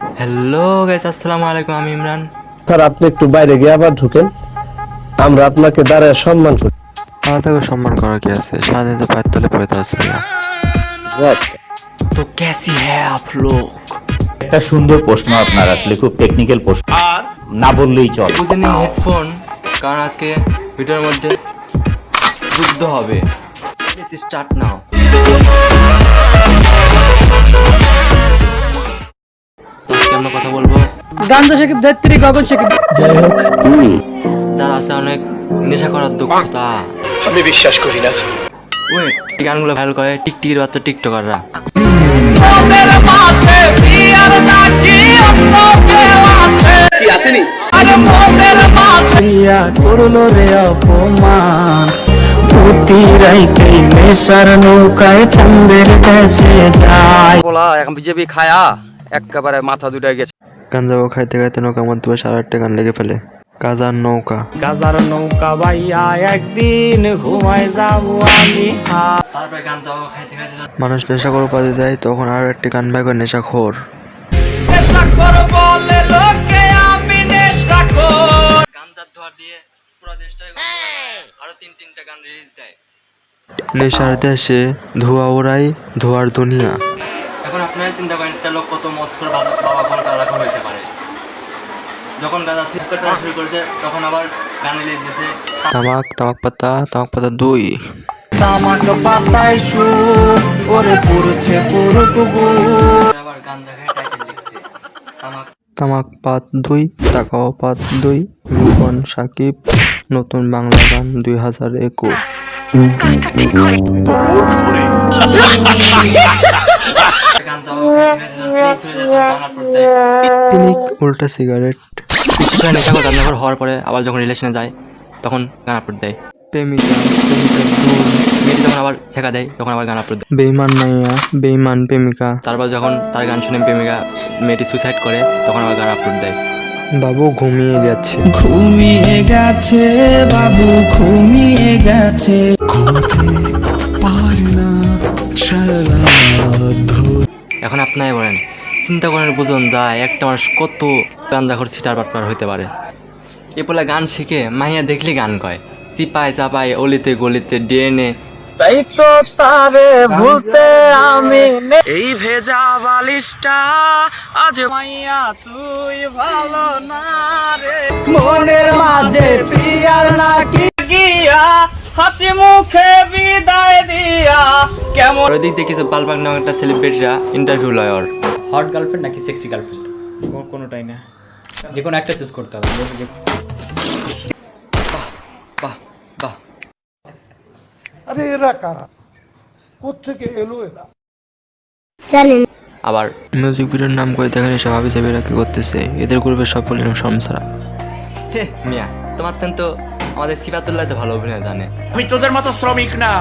Hello guys আসসালামু আলাইকুম আমি ইমরান। স্যার আপনি একটু বাইরে গিয়ে আবার ঢুকেন। আমরা আপনাকে দাঁড়ায় সম্মান করি। আমাদেরকে সম্মান করা কি আছে? স্বাধীনতা পায়ের তলে পড়ে তো আসবে না তো কেসি হ্যাঁ আপ লোক? একটা সুন্দর প্রশ্ন আপনার আসলে খুব টেকনিক্যাল প্রশ্ন। আর? না বললেই চল। বুঝে নিন হেডফোন কারণ আজকে ভিডিওর মধ্যে যুদ্ধ হবে। স্টার্ট নাও তো আজকে আমরা কথা বলব। গান্ধা সাকিব ধৈত্রী গগন সাকিব যার আছে অনেক নেশা করার দক্ষতা। আমি বিশ্বাস করি না। ওয়েট এই গানগুলো ভাইরাল করে টিকটিকির বাচ্চা টিকটকাররা। করল রে অপমান। নেশার নৌকায় চন্দ্রের দেশে যায়। এখন বিজেপি খায়া। একেবারে মাথা দুটা গেছে। গাঞ্জাবো খাইতে খাইতে নৌকার মধ্যে সাড়ে আটটা গান লেগে ফেলে। কাজার নৌকা। গাজার নৌকা বাইয়া একদিন ঘুমায় যাব আমি। মানুষ নেশা করে উপাধি দেয় তখন আর একটি গান বাই করে নেশা খোর নেশার দেশে ধোয়া ওড়াই ধোয়ার দুনিয়া। এখন আপনারা চিন্তা করেন একটা লোক কত মত করে বাবা গালা ঘর হইতে পারে। যখন গাঁজা ঠিক করা শুরু করেছে তখন আবার গান রিলিজ দিছে তামাক তামাক পাতা তামাক পাতা দুই। তামাক পাতায় সুর ওরে পুরছে পুরো কুকুর। আবার গান দেখায় টাইটেল লিখছে। তামাক তামাক পাত দুই তাকাও পাত দুই। রূপন সাকিব নতুন বাংলা গান দুই হাজার একুশ। উল্টা সিগারেট। নেশা করে রান্নাঘর হওয়ার পরে আবার যখন রিলেশনে যায় তখন গান আপলোড দেয়। প্রেমিকা প্রেমিকা মেয়েটি যখন আবার দেয় তখন আবার গান আপলোড দেয়। বেইমান মাইয়া বেইমান প্রেমিকা। তারপর যখন তার গান শুনে প্রেমিকা মেয়েটি সুইসাইড করে তখন আবার গান আপলোড দেয়। বাবু ঘুমিয়ে গেছে। ঘুমিয়ে গেছে বাবু ঘুমিয়ে গেছে। এখন আপনারাই বলেন। চিন্তা করেন বুঝুন যায় একটা মানুষ কত গাঞ্জাখর সিটার বাটপার হইতে পারে। এ বলে গান শিখে মাইয়া দেখলে গান কয়। চিপায় চাপায় অলিতে গলিতে ডিএনএ তাই তো তারে ভুলতে আমি এই ভেজা বালিশটা আজ মাইয়া তুই ভালো না রে। মনের মাঝে প্রিয়ার নাকি গিয়া হাসি মুখে বিদায় দিয়া কেমন? আর ওই দিক দিয়ে কিছু বালবাগ নামক একটা সেলিব্রিটিরা ইন্টারভিউ লয় হট গার্লফ্রেন্ড নাকি সেক্সি গার্লফ্রেন্ড কোনোটাই না। যে কোনো একটা চুজ করতে হবে বাহ বাহ আরে এরা কারা? কোথেকে এলো এরা? আবার মিউজিক ভিডিওর নাম করে দেখেন এসব যাবে এরা কি করতেছে। এদের গ্রুপের সফল এরকম সমসারা। হে মিয়া তোমার তো আমাদের সিফাতুল্লাহ তো ভালো অভিনয় জানে। আমি তোদের মতো শ্রমিক না।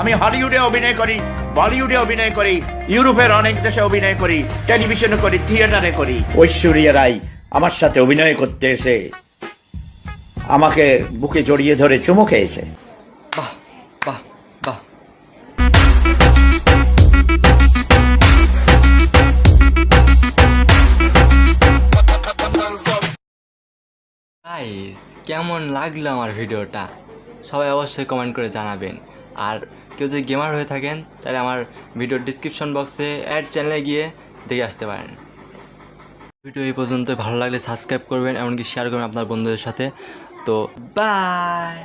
আমি হলিউডে অভিনয় করি বলিউডে অভিনয় করি ইউরোপের অনেক দেশে অভিনয় করি টেলিভিশনে করি থিয়েটারে করি। ঐশ্বরিয়া রাই আমার সাথে অভিনয় করতে এসে আমাকে বুকে জড়িয়ে ধরে চুমু খেয়েছে। বাহ বাহ বাহ। কেমন লাগল আমার ভিডিওটা? সবাই অবশ্যই কমেন্ট করে জানাবেন। আর কেউ যদি গেমার হয়ে থাকেন, তাহলে আমার ভিডিওর ডিসক্রিপশন বক্সে অ্যাড চ্যানেলে গিয়ে দেখে আসতে পারেন। ভিডিও এই পর্যন্ত ভালো লাগলে সাবস্ক্রাইব করবেন, এমনকি শেয়ার করবেন আপনার বন্ধুদের সাথে। তো বাই